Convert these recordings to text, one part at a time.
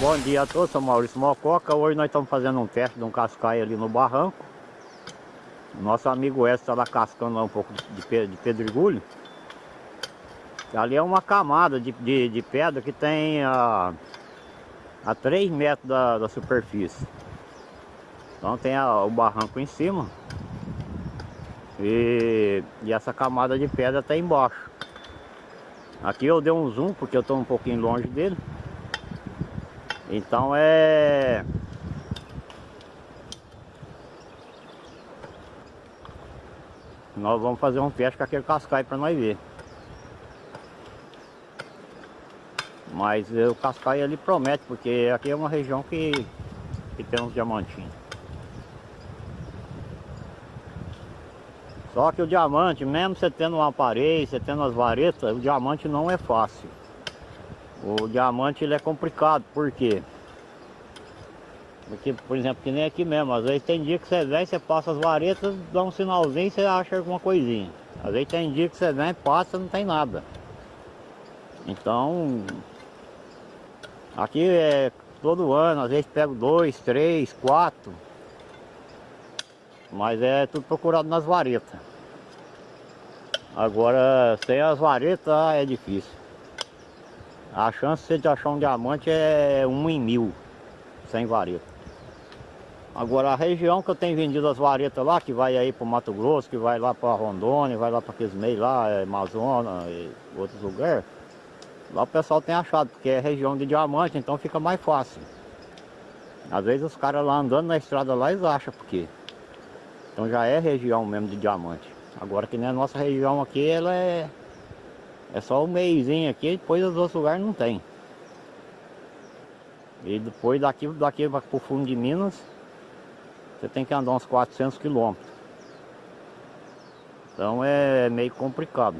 bom dia a todos, sou Maurício Mococa. Hoje nós estamos fazendo um teste de um cascaio ali no barranco. Nosso amigo Edson está lá cascando lá um pouco de, de pedregulho. Ali é uma camada de, de, de pedra que tem a, a 3 metros da, da superfície. Então tem a, o barranco em cima. E, e essa camada de pedra está embaixo. Aqui eu dei um zoom porque eu estou um pouquinho longe dele. Então é... Nós vamos fazer um teste com aquele cascai para nós ver. Mas o cascai ali promete, porque aqui é uma região que, que tem uns diamantinhos. Só que o diamante, mesmo você tendo uma parede, você tendo as varetas, o diamante não é fácil. O diamante ele é complicado, por quê? Porque, por exemplo, que nem aqui mesmo, às vezes tem dia que você vem, você passa as varetas, dá um sinalzinho e você acha alguma coisinha. Às vezes tem dia que você vem, passa não tem nada. Então, aqui é todo ano, às vezes pego dois, três, quatro. Mas é tudo procurado nas varetas. Agora, sem as varetas é difícil. A chance de achar um diamante é um em mil, sem vareta. Agora a região que eu tenho vendido as varetas lá, que vai aí para o Mato Grosso, que vai lá para Rondônia, vai lá para aqueles meios lá, é, Amazonas e outros lugares, lá o pessoal tem achado, porque é região de diamante, então fica mais fácil. Às vezes os caras lá andando na estrada lá, eles acham porque. Então já é região mesmo de diamante. Agora que nem a nossa região aqui, ela é é só o meiozinho aqui, depois os outros lugares não tem. E depois daqui, daqui para o fundo de Minas, você tem que andar uns 400 quilômetros. Então é meio complicado.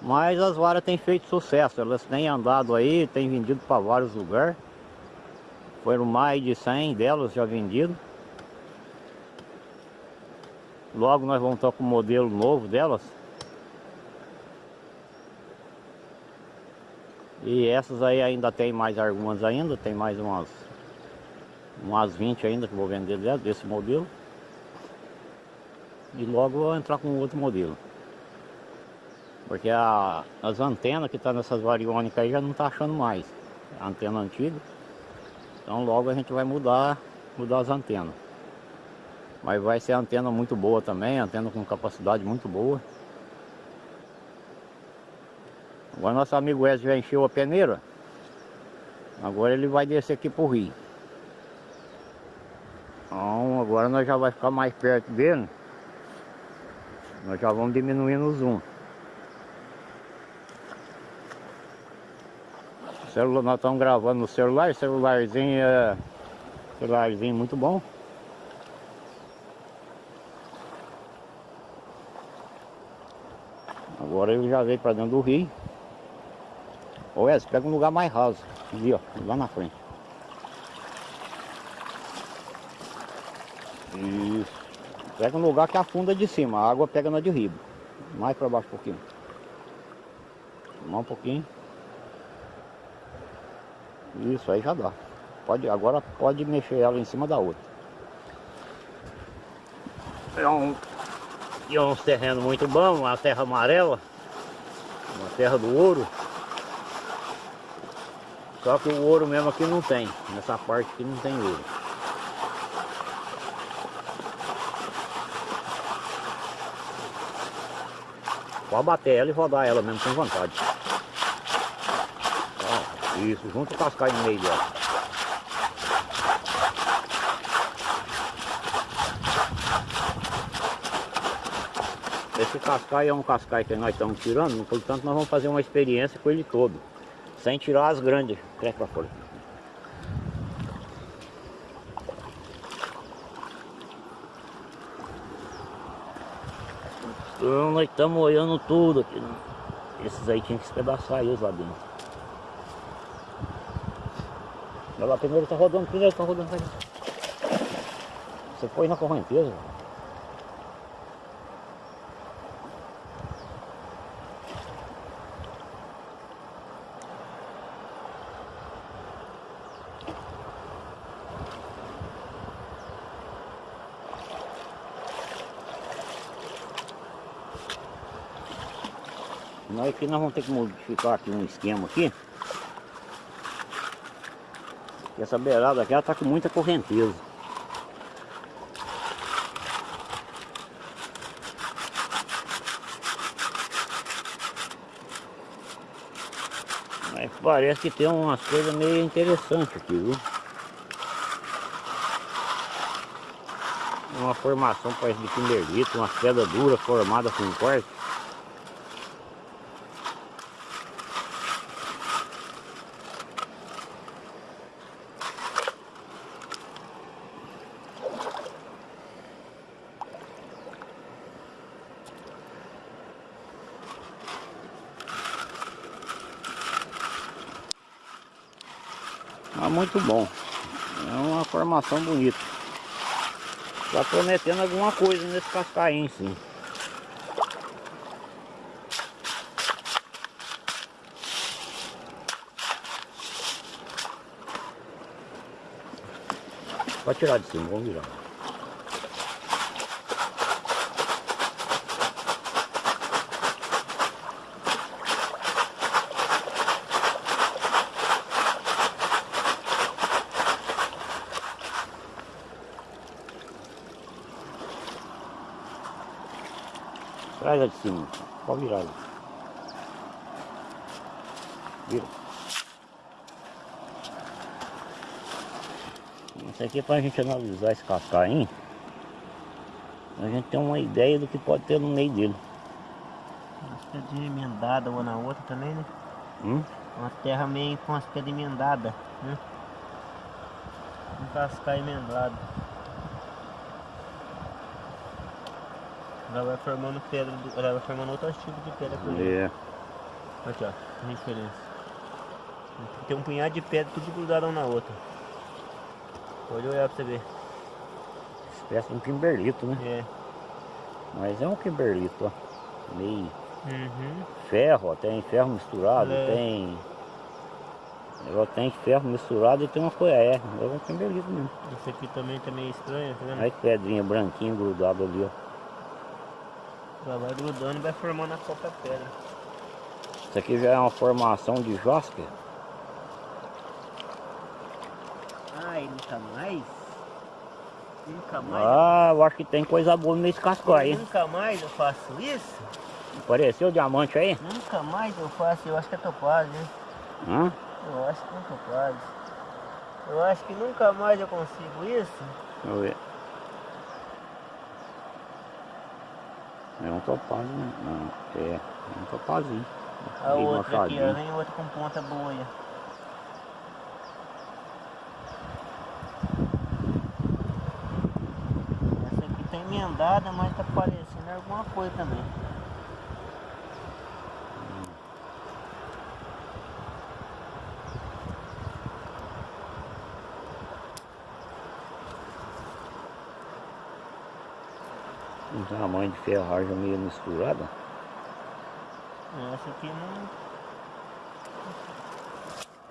Mas as varas têm feito sucesso, elas têm andado aí, têm vendido para vários lugares. Foram mais de 100 delas já vendidas. Logo nós vamos estar com o modelo novo delas. E essas aí ainda tem mais algumas ainda, tem mais umas umas 20 ainda que vou vender desse modelo. E logo vou entrar com outro modelo. Porque a, as antenas que estão tá nessas variônicas aí já não está achando mais. Antena antiga. Então logo a gente vai mudar, mudar as antenas. Mas vai ser antena muito boa também, antena com capacidade muito boa. Agora nosso amigo Wesley já encheu a peneira. Agora ele vai descer aqui pro rio. Então agora nós já vai ficar mais perto dele. Nós já vamos diminuindo o zoom. O celular, nós estamos gravando no celular, celularzinho é celularzinho muito bom. Agora ele já veio para dentro do rio. Ô Wes, pega um lugar mais raso. Ali, ó, lá na frente. Isso. Pega um lugar que afunda de cima, a água pega na de riba. Mais para baixo um pouquinho. Mais um pouquinho. Isso aí já dá. Pode, agora pode mexer ela em cima da outra. É um, e uns terrenos muito bons, uma terra amarela, uma terra do ouro. Só que o ouro mesmo aqui não tem. Nessa parte aqui não tem ouro. Pode bater ela e rodar ela mesmo sem vontade. Ó, isso, junto o cascai no meio dela. Esse cascai é um cascai que nós estamos tirando, portanto nós vamos fazer uma experiência com ele todo. Sem tirar as grandes. Cresce pra fora. Então nós estamos olhando tudo aqui. Né? Esses aí tinham que espedaçar eles lá dentro. Olha lá, primeiro tá rodando, primeiro tá rodando. Você foi na correnteza. Nós aqui nós vamos ter que modificar aqui um esquema aqui. Essa beirada aqui ela tá com muita correnteza. Mas parece que tem umas coisas meio interessantes aqui, viu? Uma formação parece de kimberlito, umas pedras duras formadas com corte. Mas muito bom. É uma formação bonita. Está prometendo alguma coisa nesse cascaim sim. Pode tirar de cima, vamos virar. Traz lá de cima. Pode virar. Vira. Isso aqui é para a gente analisar esse cascaim. A gente tem uma ideia do que pode ter no meio dele. Umas pedras emendadas uma na outra também, né? Hum? Uma terra meio com as pedras emendadas, né? Um cascaio emendado. Ela vai formando pedra, ela vai formando outros tipos de pedra por. É. Aqui ó, a diferença. Tem um punhado de pedra tudo grudado uma na outra. Pode olhar pra você ver. Espécie de um kimberlito, né? É. Mas é um kimberlito, ó. Meio Uhum. ferro, ó. Tem ferro misturado, É. tem... Ela tem ferro misturado e tem uma coisa, é, é um kimberlito mesmo. Esse aqui também tá meio estranho, tá vendo? Olha que pedrinha branquinha grudada ali, ó. Ela vai grudando e vai formando a própria pedra. Isso aqui já é uma formação de jasper. Ai, nunca mais? Nunca mais? Ah, eu acho que tem coisa boa nesse casco aí. Nunca mais eu faço isso? Apareceu diamante aí? Nunca mais eu faço, eu acho que é topaz, né? Hã? Eu acho que é topaz. Eu acho que nunca mais eu consigo isso. Deixa eu ver. É um topaz, né? Não, é, é um topazinho. A outra aqui, ó, vem outra com ponta boia. Essa aqui tá emendada, mas tá parecendo alguma coisa também. Um tamanho de ferragem meio misturada. Essa aqui não.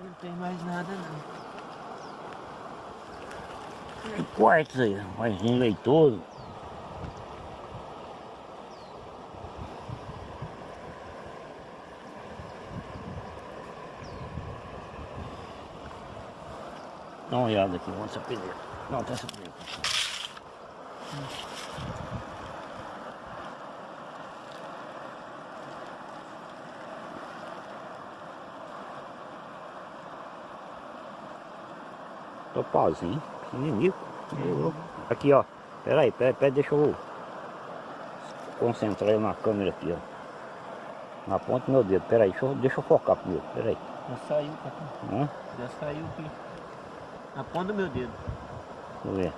Não tem mais nada não. Que quartos aí, mais um leitoso. Dá uma olhada aqui, vamos essa peneira. Não, tem essa peneira. Topazinho, pequenininho. Eu- Aqui, ó. Pera aí, pera, pera, deixa eu concentrar na câmera aqui, ó. Na ponta do meu dedo. Pera aí, deixa eu, deixa eu focar primeiro. Pera aí. Já saiu, papai. Hã? Já saiu aqui. Na ponta do meu dedo. Deixa eu ver.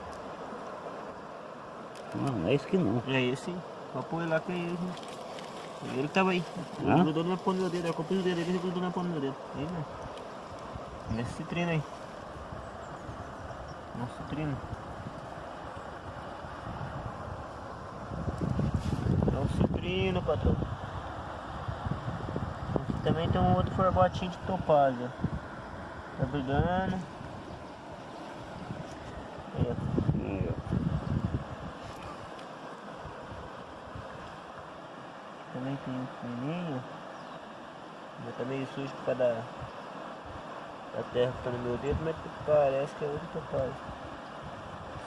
Não, não é isso que não. É esse. Pode pôr lá que é ele. Ele tava aí. Ele Hã? grudou na ponta do meu dedo. Eu comprei o dedo dele ele grudou na ponta do meu dedo. Aí, né? Nesse citrino aí. Nosso citrino. É um citrino, patrão. Aqui também tem um outro formatinho de topázio. Tá brigando. Ó. Também tem um pequenininho. Mas tá meio sujo por causa da terra que tá no meu dedo, mas parece que é outra topaz.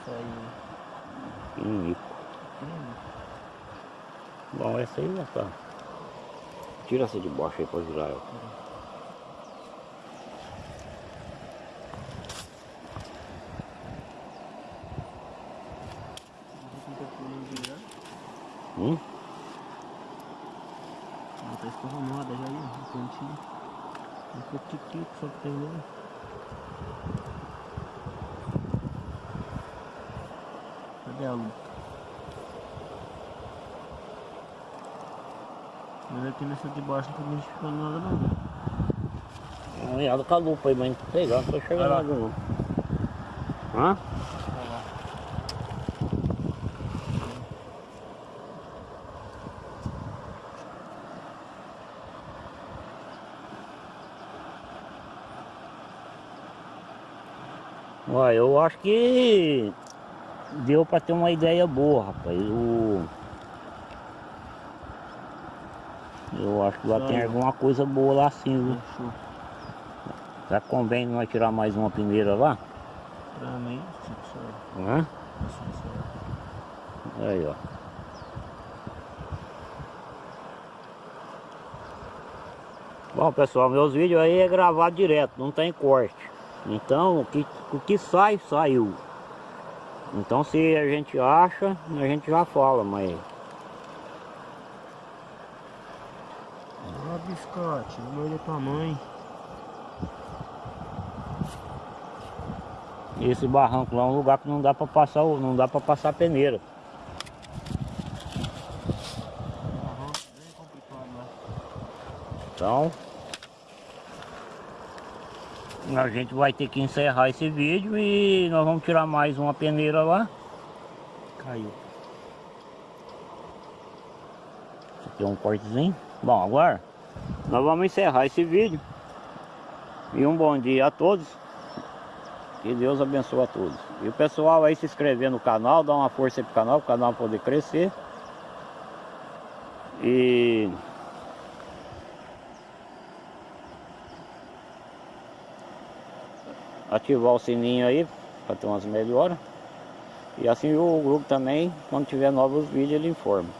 Isso aí. Pequenininho. Hum, Bom, essa aí já tá. Tira essa de baixo aí pra virar ela. Hum? Ela tá escorramada já aí, ó, no cantinho. Um pouquinho só que tem nele. Luta? Mas aqui nessa de baixo não tô modificando nada não. Uma olhada com a lupa aí, mas sei lá, não tô Vai lá. não. Hã? Olha, eu acho que deu pra ter uma ideia boa, rapaz. O... Eu acho que lá tem alguma coisa boa lá sim, viu? Fechou. Já convém nós tirar mais uma peneira lá? Pra mim. Hã? Aí, ó. Bom, pessoal, meus vídeos aí é gravado direto, não tem corte. Então, o que, o que sai, saiu. Então, se a gente acha, a gente já fala, mas... Ó, biscote, olha tua mãe. Esse barranco lá é um lugar que não dá pra passar, o- não dá para passar peneira. Complicado lá. Então, a gente vai ter que encerrar esse vídeo e nós vamos tirar mais uma peneira lá. Caiu. Isso aqui é um cortezinho. Bom, agora nós vamos encerrar esse vídeo. E um bom dia a todos. Que Deus abençoe a todos. E o pessoal aí se inscrever no canal, dá uma força pro canal, o canal poder crescer. E ativar o sininho aí para ter umas melhoras. E assim o grupo também, quando tiver novos vídeos, ele informa.